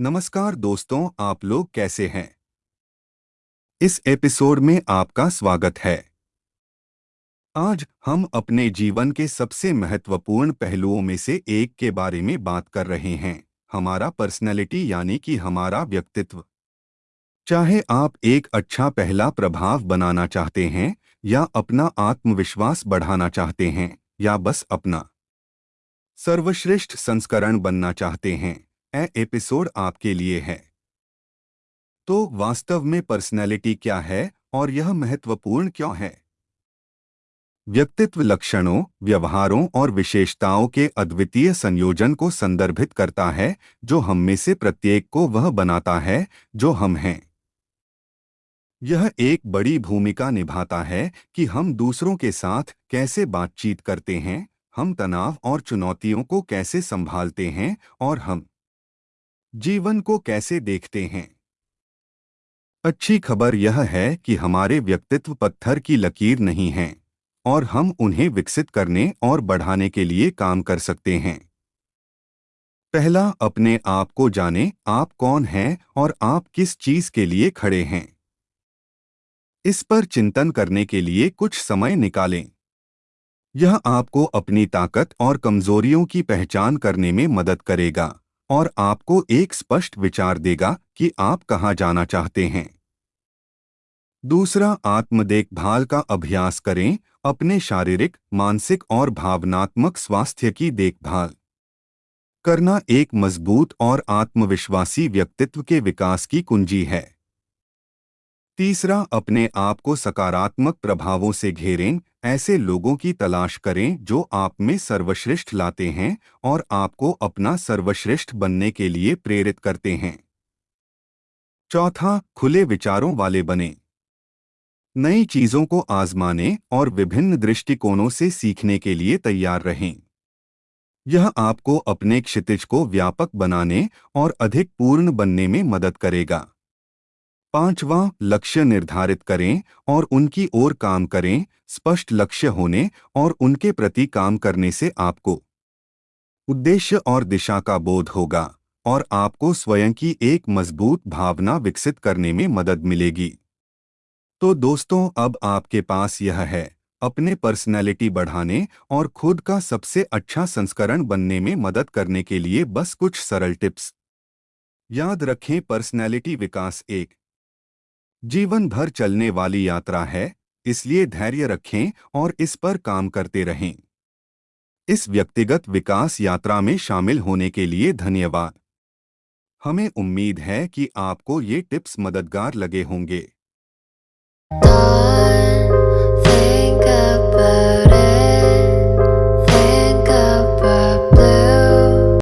नमस्कार दोस्तों, आप लोग कैसे हैं? इस एपिसोड में आपका स्वागत है। आज हम अपने जीवन के सबसे महत्वपूर्ण पहलुओं में से एक के बारे में बात कर रहे हैं, हमारा पर्सनैलिटी यानी कि हमारा व्यक्तित्व। चाहे आप एक अच्छा पहला प्रभाव बनाना चाहते हैं, या अपना आत्मविश्वास बढ़ाना चाहते हैं, या बस अपना। सर्वश्रेष्ठ संस्करण बनना चाहते हैं। एपिसोड आपके लिए है। तो वास्तव में पर्सनैलिटी क्या है और यह महत्वपूर्ण क्यों है? व्यक्तित्व लक्षणों, व्यवहारों और विशेषताओं के अद्वितीय संयोजन को संदर्भित करता है, जो हम में से प्रत्येक को वह बनाता है, जो हम हैं। यह एक बड़ी भूमिका निभाता है कि हम दूसरों के साथ कैसे बातचीत करते हैं, हम तनाव और चुनौतियों को कैसे संभालते हैं और हम जीवन को कैसे देखते हैं? अच्छी खबर यह है कि हमारे व्यक्तित्व पत्थर की लकीर नहीं हैं, और हम उन्हें विकसित करने और बढ़ाने के लिए काम कर सकते हैं। पहला, अपने आप को जाने, आप कौन हैं और आप किस चीज़ के लिए खड़े हैं। इस पर चिंतन करने के लिए कुछ समय निकालें। यह आपको अपनी ताकत और कमजोरियों की पहचान करने में मदद करेगा। और आपको एक स्पष्ट विचार देगा कि आप कहाँ जाना चाहते हैं। दूसरा आत्म देखभाल का अभ्यास करें अपने शारीरिक, मानसिक और भावनात्मक स्वास्थ्य की देखभाल। करना एक मज़बूत और आत्मविश्वासी व्यक्तित्व के विकास की कुंजी है। तीसरा, अपने आप को सकारात्मक प्रभावों से घेरें, ऐसे लोगों की तलाश करें जो आप में सर्वश्रेष्ठ लाते हैं और आपको अपना सर्वश्रेष्ठ बनने के लिए प्रेरित करते हैं। चौथा, खुले विचारों वाले बने। नई चीज़ों को आजमाने और विभिन्न दृष्टिकोणों से सीखने के लिए तैयार रहें। यह आपको अपने क्षितिज को व्यापक बनाने और अधिक पूर्ण बनने में मदद करेगा। पांचवा लक्ष्य निर्धारित करें और उनकी ओर काम करें, स्पष्ट लक्ष्य होने और उनके प्रति काम करने से आपको उद्देश्य और दिशा का बोध होगा और आपको स्वयं की एक मज़बूत भावना विकसित करने में मदद मिलेगी। तो दोस्तों, अब आपके पास यह है, अपने पर्सनैलिटी बढ़ाने और खुद का सबसे अच्छा संस्करण बनने में मदद करने के लिए बस कुछ सरल टिप्स याद रखें पर्सनैलिटी विकास एक जीवन भर चलने वाली यात्रा है, इसलिए धैर्य रखें और इस पर काम करते रहें। इस व्यक्तिगत विकास यात्रा में शामिल होने के लिए धन्यवाद। हमें उम्मीद है कि आपको ये टिप्स मददगार लगे होंगे।